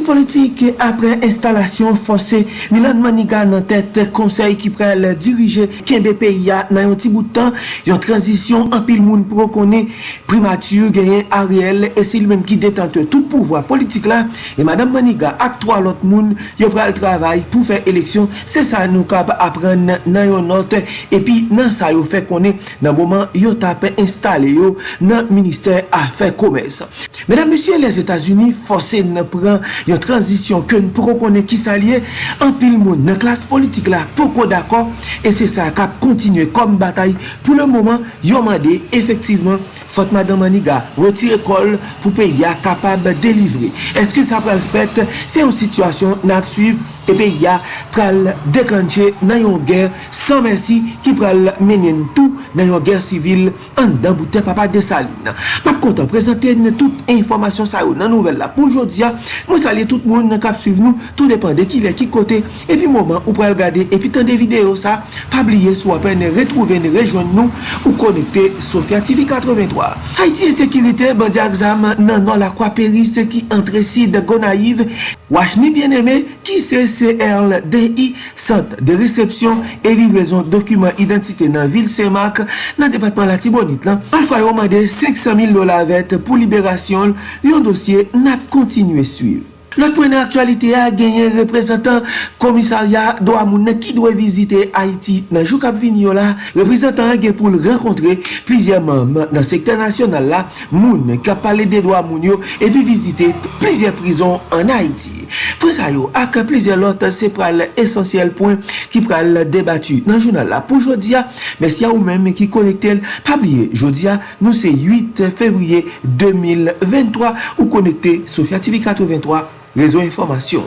Parti politik apre instalasyon fonse Milan Maniga nan tèt konsey ki prel dirije Kembe P.I.A. nan yon ti boutan yon transisyon anpil moun pro konen primatur genyen Ariel e se il menm ki detante tout pouvoi politik la e Madame Maniga ak 3 lot moun yon prel travay pou fè eleksyon se sa nou kap apren nan yon not e pi nan sa yon fè konen nan mouman yon tape installe yo nan minister a fè komes Mesdames, Messieurs, les Etats-Unis fonse nan pran yon transisyon ke nou pou konen ki sa liye an pil moun nan klas politik la poko d'akon e se sa kap kontinye kom batay pou le mouman yon mande efektiveman fote Madame Maniga retire kol pou pe ya kapab delivre eske sa pral fèt se yon situasyon nan ap suiv e epè ya pral deklanche nan yon ger san mersi ki pral menen tou nan yon ger sivil an dan bouten papa de Saline. Pap kontan prezente nan tout informasyon sa yo nan nouvel la pou jodia, mwen salye tout moun nan kap suiv nou, tout depan de ki le ki kote epi mouman ou pral gade epi tan de video sa, pabliye sou apen retrouven rejoen nou ou konekte Sofia TV 83. Haiti e sekirite bandi aksam nan nan la kwa peri se ki entre si de Gonaiv wach ni bien eme ki se CCLDI, Sant de Resepsyon e Livrezon Dokumen Identite nan Vil Semak nan Depatman Latibonit lan. An fwa yo mande 500.000 dola vet pou liberasyon yon dosye nap kontinue suiv. Lòt pou ene aktualite a genyen reprezentant komisarya do amounen ki dwe vizite Haiti nan jou kap vinyo la, reprezentant gen pou l renkontre plizye mam nan sekte nasyonal la moun kap pale de do amoun yo epi vizite plizye prizon an Haiti. Pwesa yo ak plizye lot se pral esensyel pwen ki pral debatu nan jounal la pou jodia. Mersi a ou men ki konekte l pabliye jodia nou se 8 fevriye 2023 ou konekte Sofia TV 83. Rezo informasyon.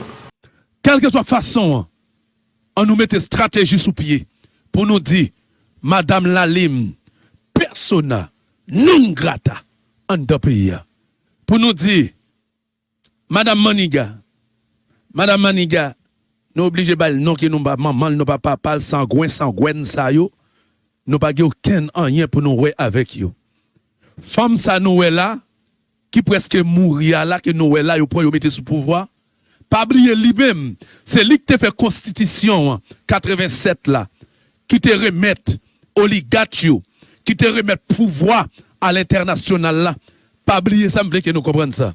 Kelke swa fason an nou mette strategi sou piye pou nou di Madame Lalim persona non grata an do piye. Pou nou di Madame Maniga Madame Maniga nou oblije bal non ki nou ba mamal nou pa papal sangwen sangwen sa yo nou pa ge ou ken anyen pou nou we avek yo. Fom sa nou we la ki preske mouri a la, ki nou wè la, yo pou yo mette sou pouvoi, pabliye li bem, se li ki te fè konstitisyon, 87 la, ki te remet oligat yo, ki te remet pouvoi al internasyonal la, pabliye sa mble ki nou kompren sa.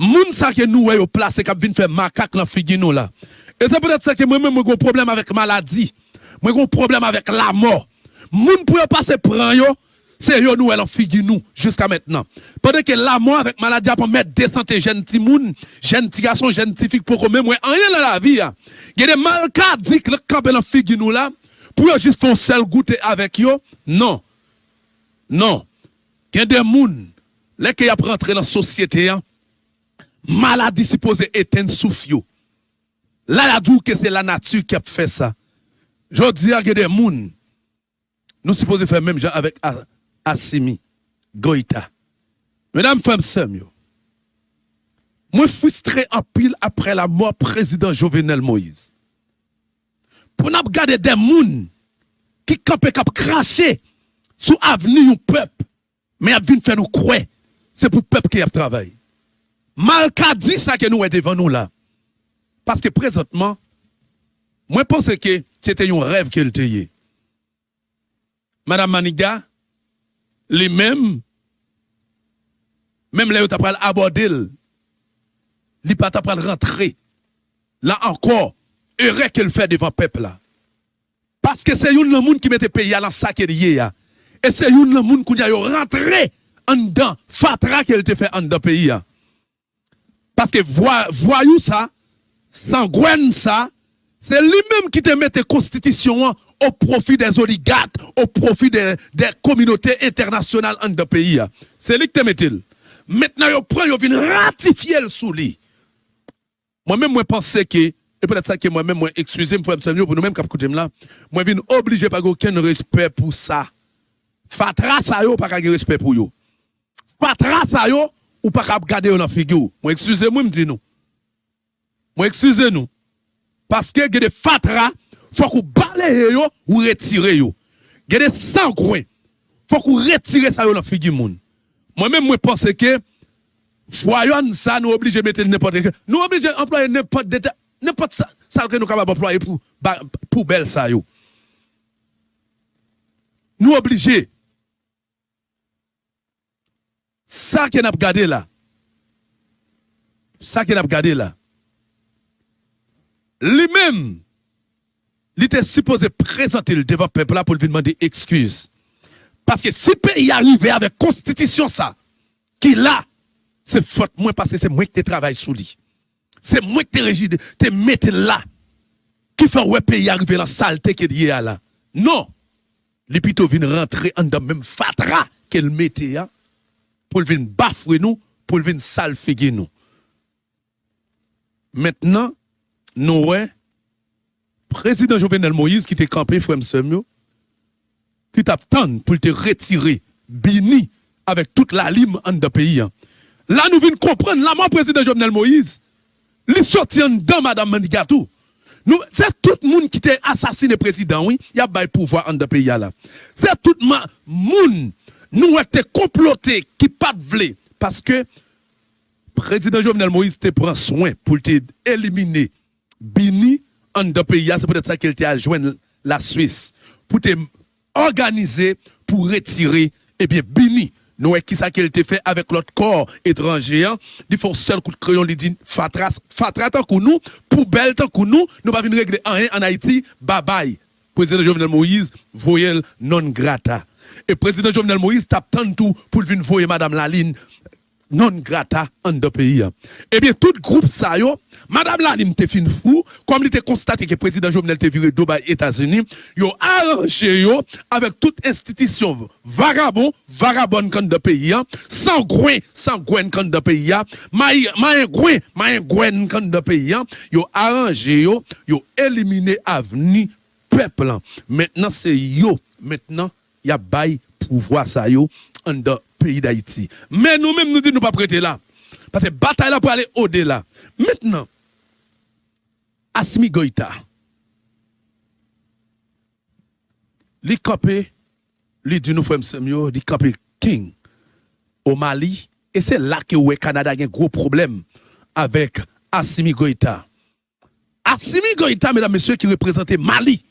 Moun sa ki nou wè yo plase, kap vin fè makak nan figi nou la. E se pwede sa ki mwen mwen mwen goun problem avèk maladi, mwen goun problem avèk la mò. Moun pou yo pase pran yo, Se yo nou el an figi nou Juska metnan Pwede ke la mwen avèk maladya pou mèt desante Jenti moun, jenti gason, jenti fik Pou kome mwen anye la la vi ya Gede mal ka dik le kabel an figi nou la Pou yo jist fon sel goute avèk yo Non. Non. Gede moun Lèke ya prentre nan sosyete ya Maladi si pose eten souf yo La la djou ke se la natu Ki ap fè sa Jodi ya gede moun Nou si pose fè mèm jan avèk a Asimi, Goïta. Mesdames, femmes, semyo. Mwen fwistre apil apre la mò prezident Jovenel Moïse. Pou nap gade den moun ki kapè kap krashe sou avni yon pep men ap vin fè nou kwe se pou pep ki ap travay. Mal ka di sa ke nou wè devan nou la. Paske prezotman mwen pense te yon rev ke lte ye. Madame Maniga li même, même là, tu as aborder, li pas t'as rentrer. Là encore, heureux qu'elle fait devant le peuple là. Parce que c'est une monde qui mette pays à la sac et Et c'est une monde qui a rentré en dedans, fatra qu'elle te fait en dedans pays. Parce que voyou ça, sangouine ça, c'est lui-même qui te mette constitution au profit des oligarques, au profit des, communautés internationales en deux pays. C'est lui qui te met Maintenant, il prend, il vient ratifier le sous lui. Moi-même, moi, pense que, et peut-être ça que moi-même, moi, excusez-moi, pour nous-mêmes, qui là, moi, je obligé pas aucun respect pour ça. Fatra ça yo, pas de respect pour yo. Fatra ça yo, ou pas garder dans figure. Moi, excusez-moi, me dis nous. Moi, excusez-nous. Parce que, y a des fatra, faut qu'on balaye yo ou retire yo. Il des Il Faut qu'on retire ça yo dans figure moun. Moi même moi pense que voyons ça, nous obligés de mettre n'importe quoi. Nous obligés d'employer n'importe n'importe ça, ça que nous sommes employer pour, pour belle ça. Yo. Nous obligés. Ça que nous avons gardé là. Ça que nous avons gardé là. Lui-même, il était supposé présenter le devant peuple là pour lui demander excuse. Parce que si le pays arrivé avec constitution ça, qui là, c'est faute moi parce que c'est moi qui travaille sous lui. C'est moi qui régis, te mette là. Qui fait ouais pays arriver la saleté qui est à là. Non. Les plutôt viennent rentrer en dans même fatra qu'elle mettait hein, pour venir bafouer nous, pour venir salfiguer nous. Maintenant, nous ouais président Jovenel Moïse qui était campé frère Semio qui t'attend pour te retirer bini avec toute la lime en de pays. Hein. Là, nous venons comprendre, là, mon président Jovenel Moïse, il sorti dans Madame Manigatou. C'est tout le monde qui était assassiné président, oui, il y a pas pouvoir en de pays. C'est tout le monde, nous été comploté qui pas de parce que président Jovenel Moïse te prend soin pour te éliminer. Bini en de pays, c'est peut-être ça qu'il t'a joindre la Suisse. Pour te organiser pour retirer eh bien Bini nous qui ça qu'elle fait avec l'autre corps étranger hein? il faut seul coup de crayon lui dit fatras fatras tant que nous poubelle tant que nous nous pas venir régler en Haïti bye bye. Président Jovenel Moïse voyelle non grata et président Jovenel Moïse tape tant tout pour venir voyer madame Laline non grata en deux pays. Eh bien, tout groupe ça, yo, Madame Lalim te fin fou, comme il était constaté que le président Jovenel te viré Dubaï, États-Unis, yo arrangé yo avec toute institution vagabond, vagabond quand de pays, sans gouin, sans gouin quand de pays, maï, maï gouin, maï gouin quand de pays, yo arrangé yo, yo éliminé avenir peuple. Maintenant, c'est yo, maintenant, y a bail pouvoir ça yo, en pays d'Haïti. Mais nous-mêmes, nous disons nous pas prêter là. Parce que bataille là pour aller au-delà. Maintenant, Asmi Goïta, li capé, li dit nous frère li King au Mali et c'est là que le Canada a un gros problème avec Assimi Goïta. Assimi Goïta, mesdames, messieurs, qui représentait Mali.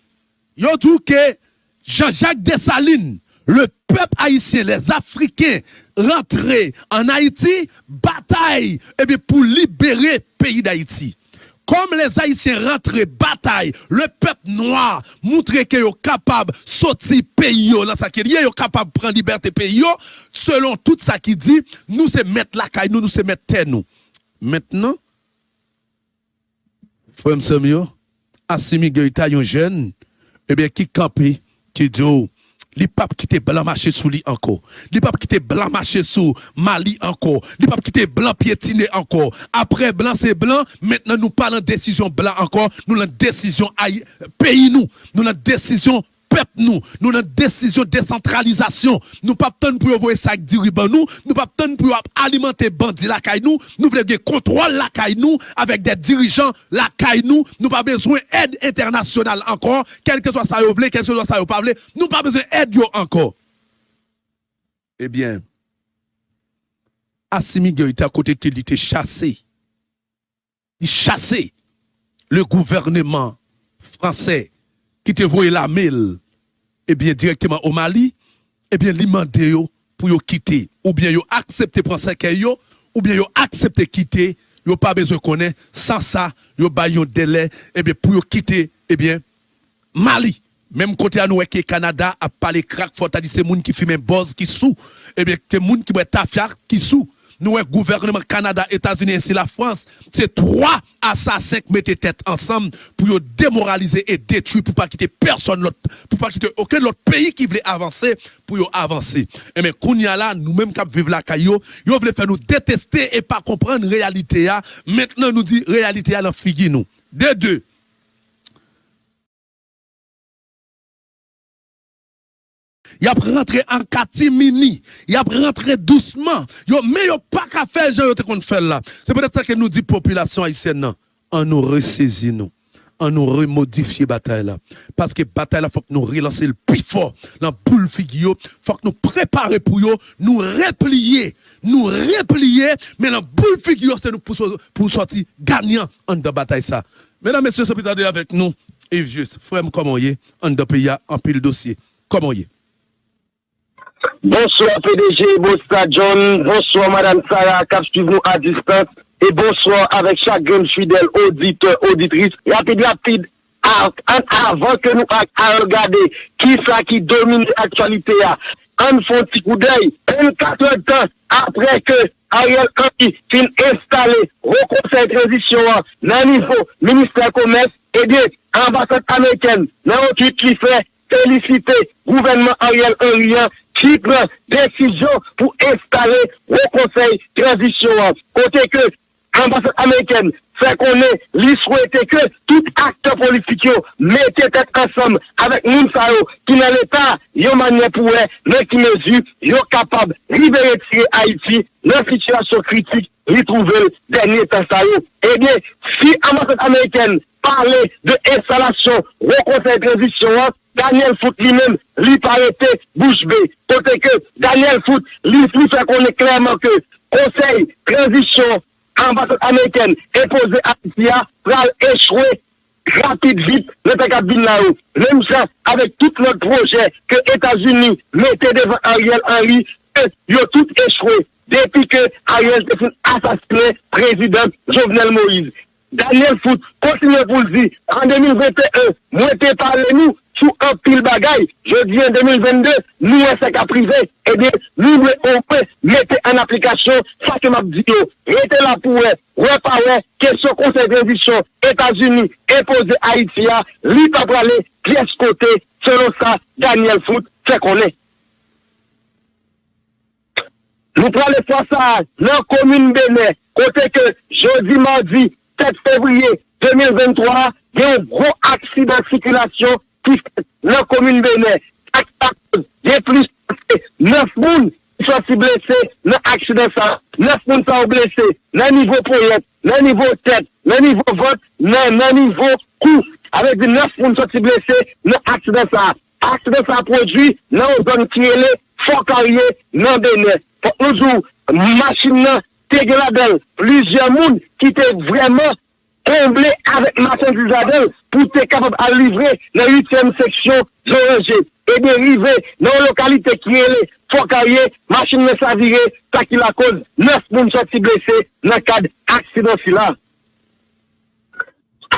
Yo dit que Jean-Jacques Dessalines le peuple haïtien, les Africains rentrés en Haïti, bataille eh bien, pour libérer le pays d'Haïti. Comme les Haïtiens rentrés, bataille, le peuple noir montrer qu'ils sont capables de sortir pays, là, ça qui est capable de prendre liberté pays, selon tout ça qui dit, nous c'est mettre la caille, nous, nous c'est mettre terre, nous. Maintenant, frère Samuel, Assimi Goïta, un jeune, eh bien, qui qui dit, oh, les papes qui étaient blanc marché sous lui encore. Les papes qui étaient blanc marché sous Mali encore. Les papes qui étaient blanc piétiné encore. Après blanc c'est blanc, maintenant nous parlons de décision blanc encore, nous avons décision pays nous, nous avons décision nous, nous avons décision de décentralisation. Nous pas tant pour envoyer sac diriban nous, nous pas tant pour alimenter bandits la caille nous, nous voulons contrôle la caille nous avec des dirigeants la caille nous, nous pas besoin d'aide internationale encore, quel que soit ça vous voulez, quel que soit ça vous pas nous pas besoin d'aide encore. Eh bien, Assimi Goïta à côté qu'il était chassé. Il chassé le gouvernement français qui te voyait la mail eh bien, directement au Mali, eh bien, li pour yo quitter, ou bien yo accepter prendre ça yo, ou bien yo accepter quitter, yo pas besoin connaître, sans ça, yo ba un délai, eh bien, pour yo quitter, eh bien, Mali. Même côté à nous, que Canada a parlé crack, faut dit c'est moun qui fume un boss qui sous, eh bien, c'est moun qui boit tafia qui sous nous, le gouvernement Canada, États-Unis et la France, c'est trois assassins qui mettent tête ensemble pour démoraliser et détruire, pour pas quitter personne pour pas quitter aucun autre pays qui voulait avancer, pour avancer. Et eh mais, Kounia là, nous-mêmes qui vivons la caillou, ils veulent faire nous détester et pas comprendre la réalité. Maintenant, nous dit réalité à la figue nous. De deux. Il a rentré en catimini, il a rentré doucement. Yo, mais yo pas qu'à faire, qu'on fait là. C'est peut-être ça que nous dit population haïtienne, en nous ressaisit nous. en nous bataille là. Parce que bataille là, faut que nous relancer le plus fort dans boule figure, faut que nous préparer pour yo, nous replier, nous replier, mais dans boule figure, c'est nous pour, pour sortir gagnant en de bataille ça. Mesdames, messieurs, c'est avec nous. Yves Juste, frère, comment y est, en de pays, en pile dossier. Comment y est? Bonsoir PDG, bonsoir John, bonsoir Madame Sarah, cap suivre nous à distance. Et bonsoir avec chaque jeune fidèle auditeur, auditrice. Rapide, rapide, avant que nous à regarder qui ça qui domine l'actualité. On fait un petit coup d'œil, 24 heures de temps après que Ariel Henry fin installé au conseil de transition dans le niveau ministère commerce et des ambassades américaines. Dans le qui fait féliciter gouvernement Ariel Henry qui prend décision pour installer au conseil transition. Côté que l'ambassade américaine fait qu'on est, lui souhaiter que tout acteur politique mette tête ensemble avec Mounsao qui n'est l'État, une manière pour eux, mais qui mesure, yo capable de libérer Haïti dans situation critique, retrouver dernier temps Eh bien, si l'ambassade américaine parlait de installation au conseil transition, Daniel Fout li men, li parete bouche be. Kote ke Daniel Fout li pou fè konen klerman ke konsey, transisyon, ambassade américaine imposée à Tia pral échouer rapide vite le Kabin là-haut. Même ça, avec tout notre projet que États-Unis mettaient devant Ariel Henry, ils ont tout échoué depuis que Ariel a assassiné président Jovenel Moïse. Daniel Foot continue pour le dire, en 2021, moi t'ai parlé nous, sous un pile bagaille. Jeudi en 2022, nous, SECA privé, eh bien, nous, on peut mettre en application ça que m'a dit. Restez là pour reparler, question conseil de transition, États-Unis, imposé Haïti, l'IPA pour aller, pièce côté, selon ça, Daniel Foot, c'est qu'on est. Nous prenons faire ça dans la commune Bénin, côté que jeudi, mardi, 7 février 2023, il y a un gros accident de circulation nan komune Benet, ak ak, gen plus, 9 moun, sou si blese, nan aksiden sa, 9 moun sa ou blese, nan nivou poyet, nan nivou tet, nan nivou vot, nan nivou kou, avek di 9 moun sou si blese, nan aksiden sa, aksiden sa prodwi, nan ou zon kirele, fokarye, nan Benet, pou ouzou, machin nan, te gladel, plizye moun, ki te vreman, comblé avec Martin Dusadel pour être capable de livrer la 8e section Zoranger. Et dériver dans la localité qui est Fokarié, machine ne savire, ça qui la cause, 9 personnes sont blessées dans le cadre accident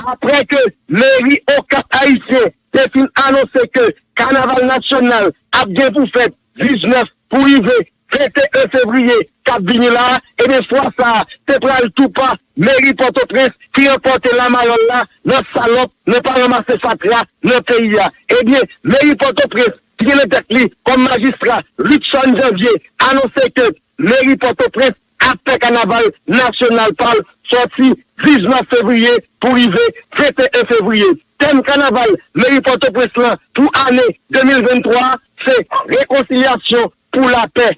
Après que mairie au Cap Haïtien a annoncé que Carnaval National a bien pour fait 19 pour arriver 21 février Cap là, et des fois ça, c'est pour tout pas, mairie Port-au-Prince, qui remporte la marole là, notre salope, ne pas ramasser fatria, notre pays là. Eh bien, mairie Port-au-Prince, qui est le tête comme magistrat, Luxon Janvier, annoncé que mairie Port-au-Prince, après carnaval national parle, sorti 19 février pour arriver 21 février. Thème carnaval, mairie Port-au-Prince là, pour année 2023, c'est réconciliation pour la paix.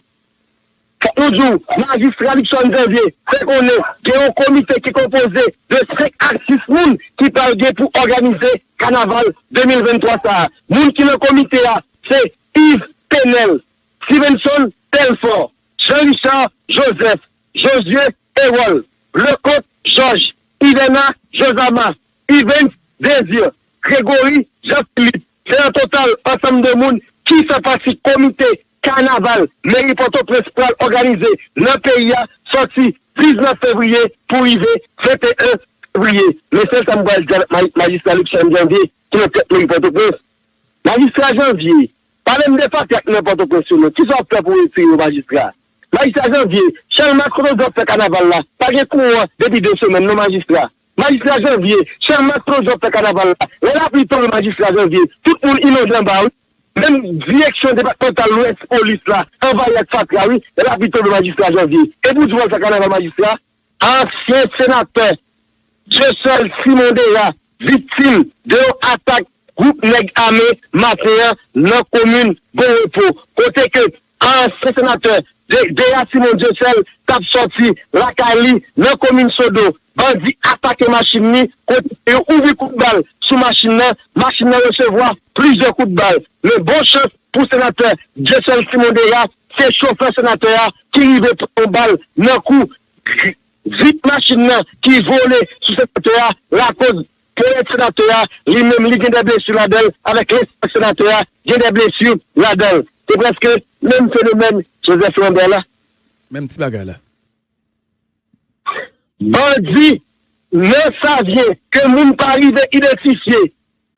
Poudjou, magistrat Luxon Xavier, c'est qu'on est, il y a un comité qui est composé de 5 artistes moun qui parlent pour organiser Carnaval 2023. Ça. Moun qui le comité là, c'est Yves Penel, Stevenson Telfort, Jean-Richard Joseph, Josué Ewol, Lecote Georges, Ivena Josama, Yves Désir, Grégory Jean-Philippe. C'est un total ensemble de monde qui se passe comité carnaval, mairie Port-au-Prince pour organiser le pays a sorti 19 février pour arriver 21 février. Mais c'est ça que magistrat Luxem Janvier qui est tête mairie Port-au-Prince. Magistrat Janvier, parlez-moi de pas avec n'importe quoi sur nous. Qui sont prêts pour retirer au magistrat? Magistrat Janvier, Charles Macron doit faire carnaval là. Pas de cours depuis deux semaines, nos magistrats. Magistrat Janvier, Charles Macron doit faire carnaval là. Et là, puis, le magistrat Janvier, tout le monde inondé en bas. Mèm direksyon departemental l'Ouest polis la, envayet fatra, oui, la piton de magistrat janvier. Et vous, vous sa kanal magistrat, ancien sénateur, Josel Simondera, victime de attaque groupe nèg armé matin dans commune Goropo. Côté que ancien sénateur, Deya Simon Josel, tape sorti, la Cali, dans commune Sodo, bandit attaqué machine, côté ouvre coup de balle, sous machine là, machine recevoir plusieurs coups de balle. Le bon chef pour sénateur Jessel Simondera, c'est chauffeur sénateur qui arrivait au balle d'un coup. Vite machine là, qui volait sous sénateur, la cause pour le sénateur, lui-même, il a des blessures là-dedans, avec les sénateur, il a des blessures là-dedans. C'est presque le même phénomène, Joseph Lambert là. Même petit bagarre là. Bandit le savye ke moun pari de identifiye,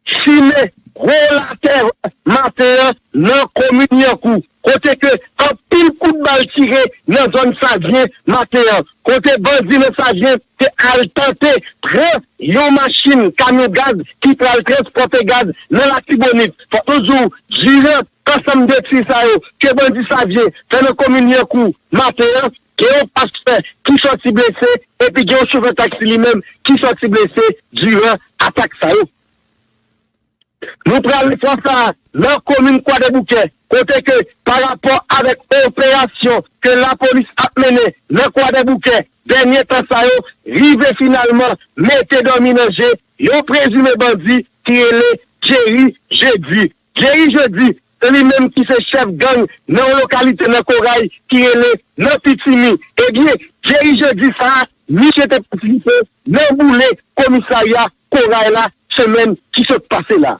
chine, relater, mater, nan komunye kou, kote ke an pil kout bal tire nan zon savye, mater, kote bandi le savye, te al tante pre yon machin kamyon gaz ki pre al transporte gaz nan la tibonit, fa ozou, jire, kasam de tri sa yo, ke bandi savye, fe nan komunye kou, mater, gen yon pasteur ki soti blese, epi gen yon chouve taksi li menm ki soti blese duran atak sa yo. Nou pral le fransa nan komine kwa de bouke, kote ke par rapport avek operasyon ke la polis ap mene nan kwa de bouke, denye tan sa yo, rive finalman mette dominaje yon prezume bandi ki ele Jerry Jeudi. Jerry Jeudi se li menm ki se chef gang nan lokalite nan koray ki ele nan pitimi. Eh Ebyen, jeri je di sa, mi chete patilife nan boule komisarya koray la semen ki se pase la.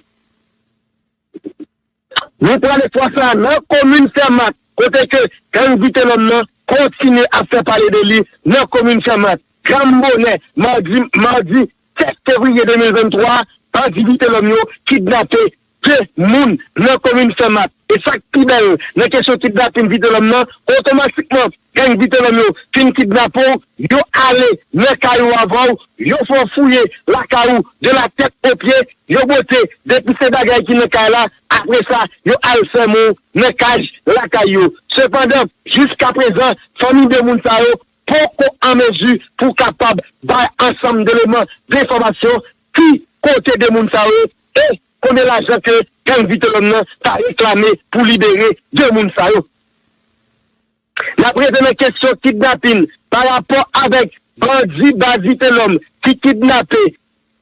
Nou prale fwa sa nan komune fermat, kote ke gang vite nan nan kontine a fe pale de li nan komune fermat. Gambone, mardi, mardi 7 fevriye 2023, pati vite nan yo kidnate ke moun nan komine Fermat, e sak pibel nan kesyon kidnapin vide lom nan, otomatikman gen vide lom yo fin kidnapon, yo ale nan kayou avan, yo fon fouye la kayou de la tek o pye, yo bote depi se bagay ki nan kay la, apre sa yo ale se moun nan kaj la kayou. Sepandan, jiska prezan, fami de moun sa yo, poko an mezu pou kapab bay ansam de leman de informasyon ki kote de moun sa yo, e Kone la jan ke ken vitelon nan ta reklame pou libere de moun sayo. La prese men kesyon kidnapin par rapport avek bandi bazitelon ki kidnape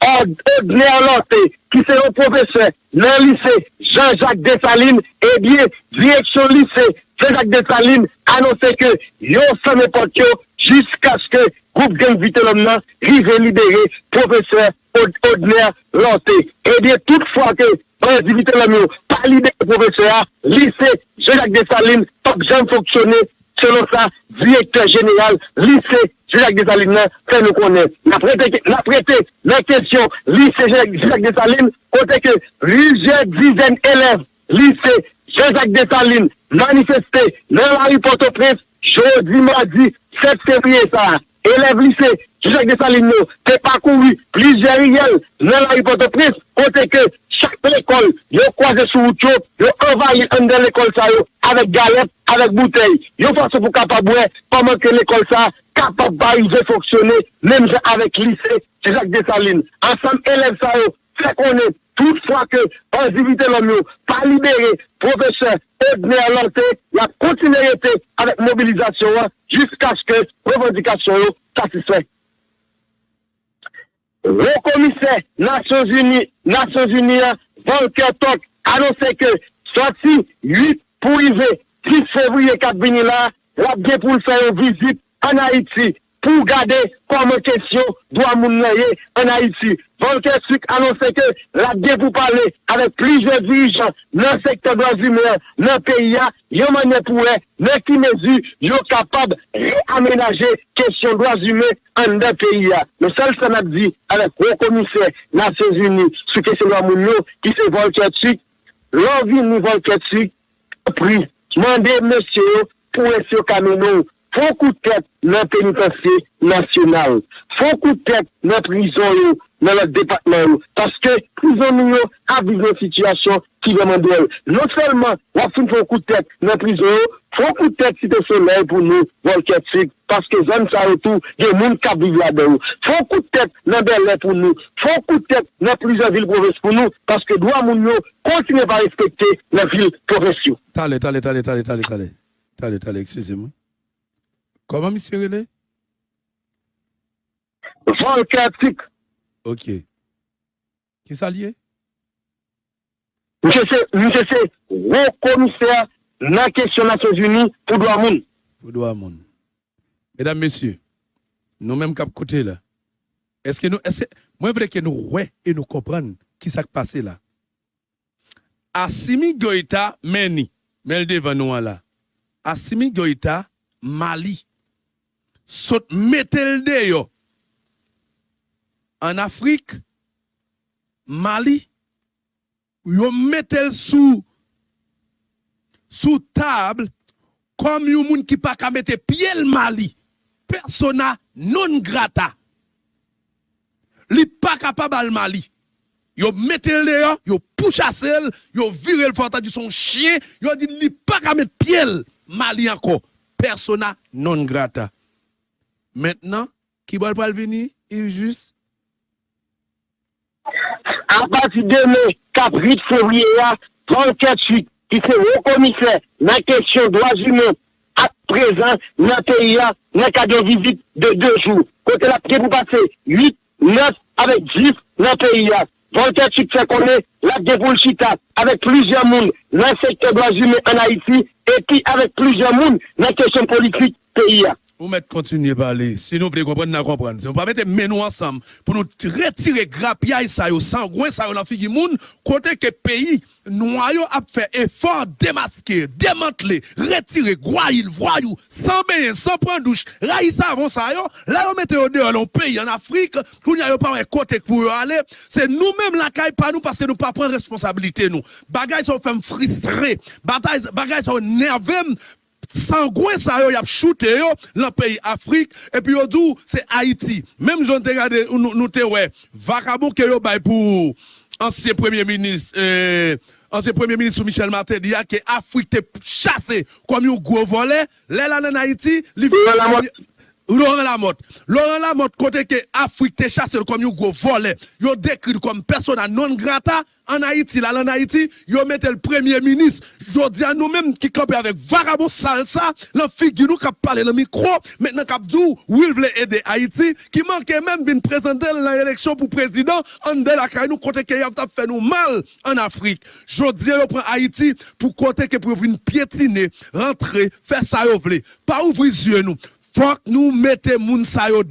ordne alante ki se yon profeseur nan lise Jean-Jacques Dessalines eh ebyen direksyon lise Jean-Jacques Dessalines anonse ke yon san epote yo jiska sk groupe gang Vitelhomme là, rive libéré, professeur Odner Lanté. Et bien, toutefois que Président Vitelhomme pas libéré professeur, lycée Jacques Dessalines, pas jamais fonctionné, selon ça, directeur général, lycée Jacques Dessalines, ça nous connaît. La prêté, la question, lycée Jacques Dessalines, côté que plusieurs dizaines d'élèves, lycée Jacques Dessalines, manifesté dans la rue Port-au-Prince, jeudi, mardi, 7 février, ça. élèves lycée, Jacques Dessalines, t'es parcouru plusieurs riels dans la ripote prise, côté que chaque école, yo croisé sur route, yo envahi dans l'école ça, avec galette, avec bouteille, yo façon pour capable, pendant que l'école ça, capable de fonctionner, même avec lycée, Jacques Dessalines. Ensemble, élèves ça, fait qu'on est Toutefois que individu l'homme pas libéré, professeur Edner Lanté, la continuité avec mobilisation jusqu'à ce que revendication satisfait. Le commissaire Nations Unies, Nations Unies, Volker Tok, annonçait que sorti 8 pour arriver 10 février 4 là, la bien pour faire une visite en Haïti pou gade koman kesyon dwa moun noye an Haiti. Volker Suk anonsen ke la de pou pale avek plize dirijan nan sektor blanzume nan PIA, yon manye pou e, nan ki mezu yo kapab reamenaje kesyon blanzume an de PIA. Nou sel san ap di avek wou komise Nasyon Zuni sou kesyon dwa moun nou ki se Volker Suk, lor vi nou Volker Suk pri mande monsyo pou esyo kamenou Fon kou tèt nan penitansye nasyonal. Fon kou tèt nan prizon yo, nan la depatman yo. Paske prizon yo aviv nan sityasyon ki veman do yo. Non selman wap fin fon kou tèt nan prizon yo, fon kou tèt si te solay pou nou volket sik. Paske zan sa yo tou gen moun kap viv la do yo. Fon kou tèt nan belè pou nou. Fon kou tèt nan prizon vil proves pou nou. Paske dwa moun yo kontine pa respekte nan vil proves yo. Tale, tale, tale, tale, tale, tale. Tale, tale, eksese moun. Comment, monsieur René? Volker Tik. Ok. Qui ça lié? Monsieur c'est, haut commissaire dans la question des Nations Unies pour monde. Pour monde. Mesdames, messieurs, nous-mêmes cap côté là. Est-ce que nous, est-ce que, moi, je voudrais que nous ouais et nous comprenions qui s'est passé là. Assimi Goïta, Meni, mais devant nous là. Assimi Goïta, Mali. Sot metel de yo. En Afrique, Mali, yo metel sous sous table comme yon moun qui pas ka mette pied le Mali. Persona non grata. Li pas capable al Mali. Yo metel de yo, yo pouchassel, yo vire le fort du son chien, yo dit li pas ka mettre pied le Mali encore. Persona non grata. Maintenant, qui va pas venir? Il juste À partir de mai, 4 8 février, 34 qui c'est haut commissaire dans la question des droits humains, à présent, dans le pays, dans le cadre de visite de deux jours. Côté la pied pour passer 8, 9 avec 10 dans le pays. Voltaire fait connaître la déboulchita avec plusieurs mondes dans le secteur des droits humains en Haïti et puis avec plusieurs mondes dans la question politique pays. Vous mettez continuer à parler. Si nous voulons comprendre, nous comprendre. Si nous pas mettre ensemble pour nous retirer grapiaille ça sangouin ça dans figi moun côté que pays noyau a fait effort démasquer, démanteler, retirer groyil, voyou, sans baigner, sans prendre douche, raïs ça avant ça là on mette au dehors dans pays en Afrique, qu'on y a pas un côté pour aller, c'est nous-mêmes la caille pas nous parce que nous pas prendre responsabilité nous. Bagay ça fait frustrer, bagay ça nerveux sangouin ça yo y a shooté yo dans pays Afrique. Et puis yo dit c'est Haïti. Même j'en te regardé nous nous te ouais vagabond que yo bay pour ancien premier ministre euh, ancien premier ministre Michel Martin dit que Afrique te chassé comme un gros volet. Là là en Haïti Laurent Lamotte. Laurent Lamotte, côté que Afrique te chassé comme un gros volet, yo décrit comme personne non grata en Haïti. Là, en Haïti, yo mette le premier ministre. Yo dis à nous-mêmes qui campent avec Vagabond Salsa, la figure nous qui dans le micro, maintenant qui dit, oui, voulait aider Haïti, qui manquait même de présenter l'élection pour président, en de la nous côté que a fait nous mal en Afrique. Je dis, yo prend Haïti pour côté que pour venir piétiner, rentrer, faire ça yo. Pas ouvrir yeux nous faut que nous mettons moun sa yo.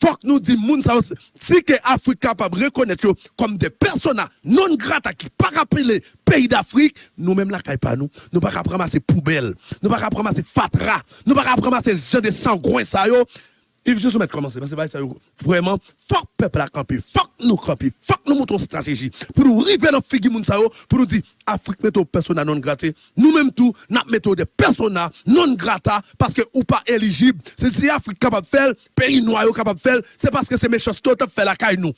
Faut que nous disons moun sa si que Afrique capable de reconnaître comme des personnes non grata qui pas rappeler pays d'Afrique, nous même la pas nous, nous pas ramasser poubelle, nous pas ramasser fatra, nous pas ramasser gens de sangouin sa yo. Il faut juste mettre commencer parce que vraiment faut peuple à camper, faut nous camper, faut nous montrons stratégie pour nous arriver dans figi moun sa yo, pour nous dire Afrique mettons persona non grata, nous même tout n'a mettons des persona non grata parce que ou pas éligible. C'est si Afrique capable de faire, pays noir capable de faire, c'est parce que c'est méchant tout fait la caille nous.